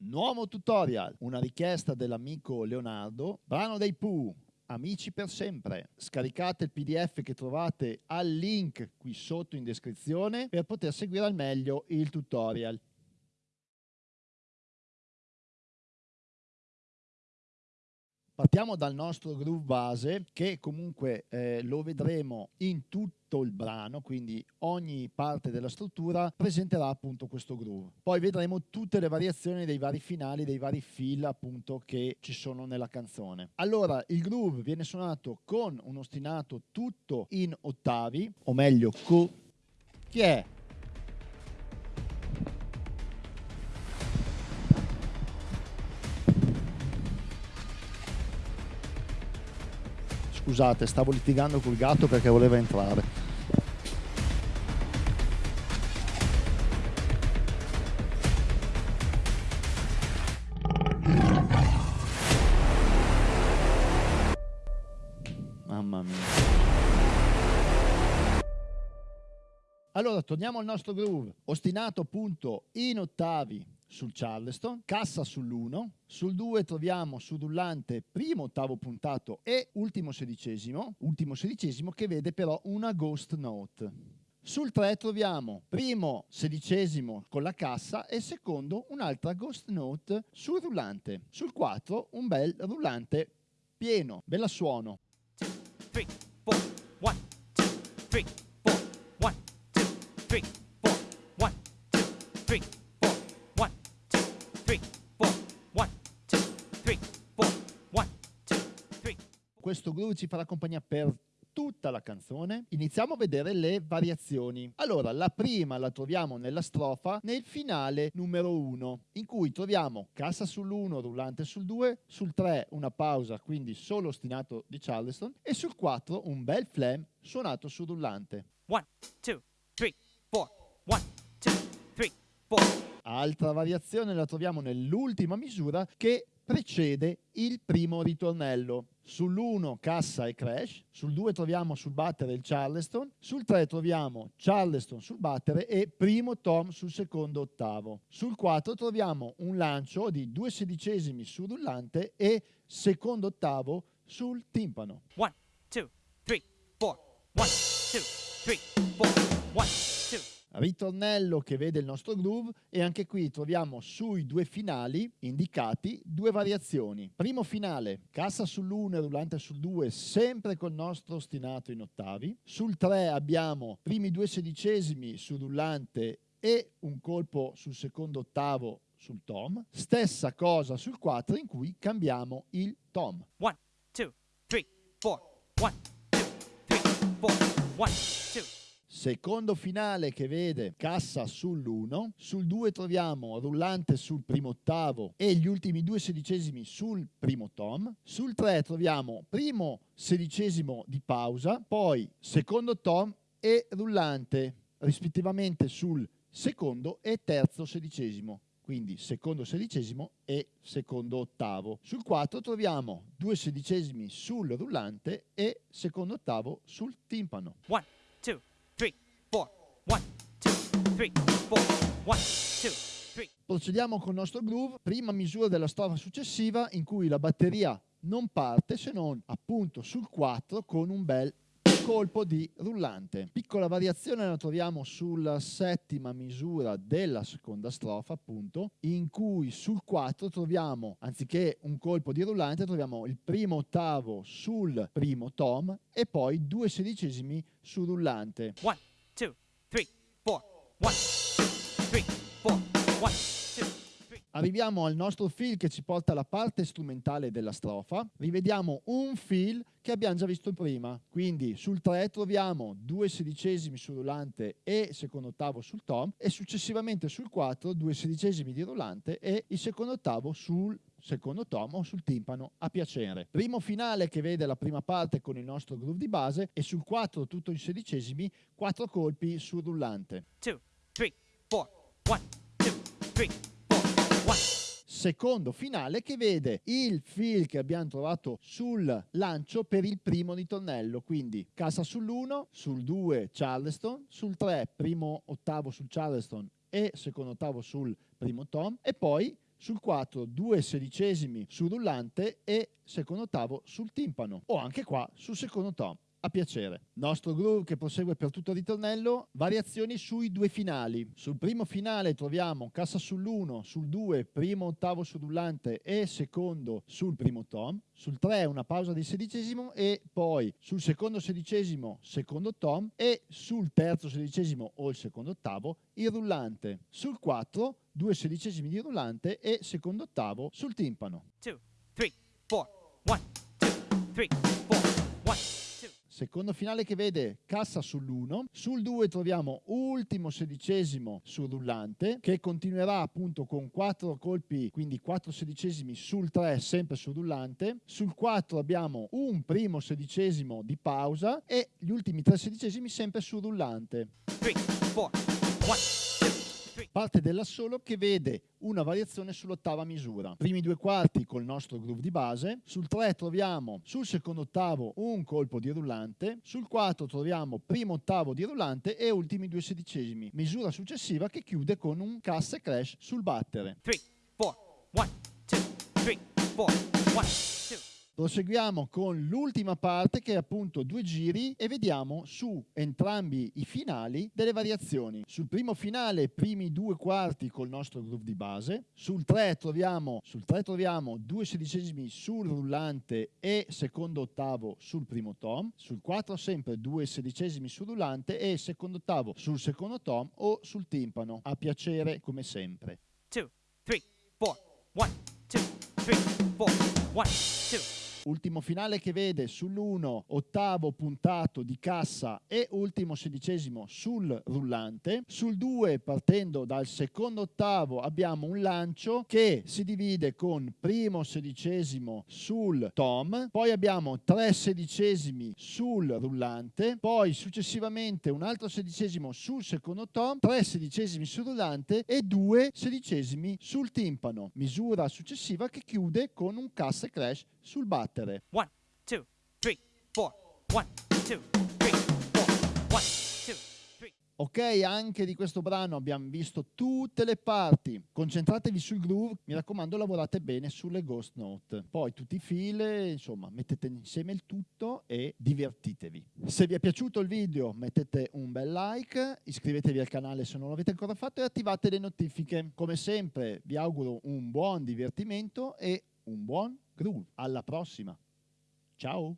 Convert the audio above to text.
Nuovo tutorial, una richiesta dell'amico Leonardo, brano dei Pooh, Amici per sempre. Scaricate il PDF che trovate al link qui sotto in descrizione per poter seguire al meglio il tutorial. Partiamo dal nostro groove base che comunque eh, lo vedremo in tutto il brano, quindi ogni parte della struttura presenterà appunto questo groove. Poi vedremo tutte le variazioni dei vari finali, dei vari fill appunto che ci sono nella canzone. Allora il groove viene suonato con un ostinato tutto in ottavi, o meglio, co, che è Scusate, stavo litigando col gatto perché voleva entrare. Mamma mia. Allora, torniamo al nostro groove. Ostinato appunto in ottavi sul Charleston, cassa sull'1, sul 2 troviamo Sudullante primo ottavo puntato e ultimo sedicesimo, ultimo sedicesimo che vede però una ghost note. Sul 3 troviamo primo sedicesimo con la cassa e secondo un'altra ghost note sul rullante. Sul 4 un bel rullante pieno. bella suono. 3, 4, 1, 2, 3, 4, 1, 2, 3. Questo groove ci farà compagnia per tutta la canzone, iniziamo a vedere le variazioni. Allora, la prima la troviamo nella strofa nel finale numero 1, in cui troviamo cassa sull'1, rullante sul 2, sul 3 una pausa, quindi solo ostinato di Charleston, e sul 4 un bel flam suonato sul rullante. 1, 2, 3, 4, 1, 2, 3, 4. Altra variazione la troviamo nell'ultima misura che precede il primo ritornello. Sull'1 cassa e crash, sul 2 troviamo sul battere il Charleston, sul 3 troviamo Charleston sul battere e primo tom sul secondo ottavo. Sul 4 troviamo un lancio di due sedicesimi sul rullante e secondo ottavo sul timpano. 1, 2, 3, 4, 1, 2, 3, 4, 1, 2, ritornello che vede il nostro groove e anche qui troviamo sui due finali indicati due variazioni. Primo finale, cassa sull'1 e rullante sul 2 sempre col nostro ostinato in ottavi. Sul 3 abbiamo primi due sedicesimi sul rullante e un colpo sul secondo ottavo sul tom. Stessa cosa sul 4 in cui cambiamo il tom. 1, 2, 3, 4. 1, 2, 3, 4. 1, 2, Secondo finale che vede cassa sull'1, sul 2 troviamo rullante sul primo ottavo e gli ultimi due sedicesimi sul primo tom, sul 3 troviamo primo sedicesimo di pausa, poi secondo tom e rullante rispettivamente sul secondo e terzo sedicesimo quindi secondo sedicesimo e secondo ottavo. Sul 4 troviamo due sedicesimi sul rullante e secondo ottavo sul timpano. One, four. One, two, three, four. One, two, three. Procediamo con il nostro groove, prima misura della strofa successiva in cui la batteria non parte se non appunto sul 4 con un bel colpo di rullante. Piccola variazione la troviamo sulla settima misura della seconda strofa, appunto, in cui sul 4 troviamo, anziché un colpo di rullante, troviamo il primo ottavo sul primo tom e poi due sedicesimi sul rullante. 1, 2, 3, 4, 1, 2, 3, 4, 1, Arriviamo al nostro fill che ci porta alla parte strumentale della strofa. Rivediamo un fill che abbiamo già visto prima. Quindi sul 3 troviamo due sedicesimi sul rullante e secondo ottavo sul tom e successivamente sul 4 due sedicesimi di rullante e il secondo ottavo sul secondo tom o sul timpano a piacere. Primo finale che vede la prima parte con il nostro groove di base e sul 4 tutto in sedicesimi, 4 colpi sul rullante. 2, 3, 4, 1, 2, 3, secondo finale che vede il fill che abbiamo trovato sul lancio per il primo ritornello, quindi cassa sull'1, sul 2 Charleston, sul 3 primo ottavo sul Charleston e secondo ottavo sul primo tom e poi sul 4 2 sedicesimi sul rullante e secondo ottavo sul timpano o anche qua sul secondo tom a piacere. Nostro groove che prosegue per tutto il ritornello, variazioni sui due finali. Sul primo finale troviamo cassa sull'1, sul 2 primo ottavo sul rullante e secondo sul primo tom, sul 3 una pausa di sedicesimo e poi sul secondo sedicesimo secondo tom e sul terzo sedicesimo o il secondo ottavo il rullante. Sul 4 due sedicesimi di rullante e secondo ottavo sul timpano. 2, 3, 4, 1, 2, 3, 4, 1. Secondo finale che vede cassa sull'1, sul 2 troviamo ultimo sedicesimo sul rullante che continuerà appunto con 4 colpi, quindi 4 sedicesimi sul 3 sempre sul rullante, sul 4 abbiamo un primo sedicesimo di pausa e gli ultimi 3 sedicesimi sempre sul rullante. 3, 4, 1. Parte dell'assolo che vede una variazione sull'ottava misura. Primi due quarti col nostro groove di base, sul 3 troviamo sul secondo ottavo un colpo di rullante, sul 4 troviamo primo ottavo di rullante e ultimi due sedicesimi. Misura successiva che chiude con un cassa crash sul battere. 3, 4, 1, 2, 3, 4, 1. Proseguiamo con l'ultima parte che è appunto due giri e vediamo su entrambi i finali delle variazioni. Sul primo finale primi due quarti col nostro groove di base, sul 3 troviamo, sul 3 troviamo due sedicesimi sul rullante e secondo ottavo sul primo tom, sul 4 sempre due sedicesimi sul rullante e secondo ottavo sul secondo tom o sul timpano, a piacere come sempre. 2, 3, 4, 1, 2, 3, 4, 1, 2. Ultimo finale che vede sull'1 ottavo puntato di cassa e ultimo sedicesimo sul rullante. Sul 2 partendo dal secondo ottavo abbiamo un lancio che si divide con primo sedicesimo sul tom, poi abbiamo tre sedicesimi sul rullante, poi successivamente un altro sedicesimo sul secondo tom, tre sedicesimi sul rullante e due sedicesimi sul timpano. Misura successiva che chiude con un cassa e crash sul battere. 1, 2, 3, 4, 1, 2, 3, 4, 1, 2, 3. Ok, anche di questo brano abbiamo visto tutte le parti. Concentratevi sul groove, mi raccomando lavorate bene sulle ghost note. Poi tutti i file, insomma, mettete insieme il tutto e divertitevi. Se vi è piaciuto il video mettete un bel like, iscrivetevi al canale se non l'avete ancora fatto e attivate le notifiche. Come sempre vi auguro un buon divertimento e un buon groove. Alla prossima. Ciao.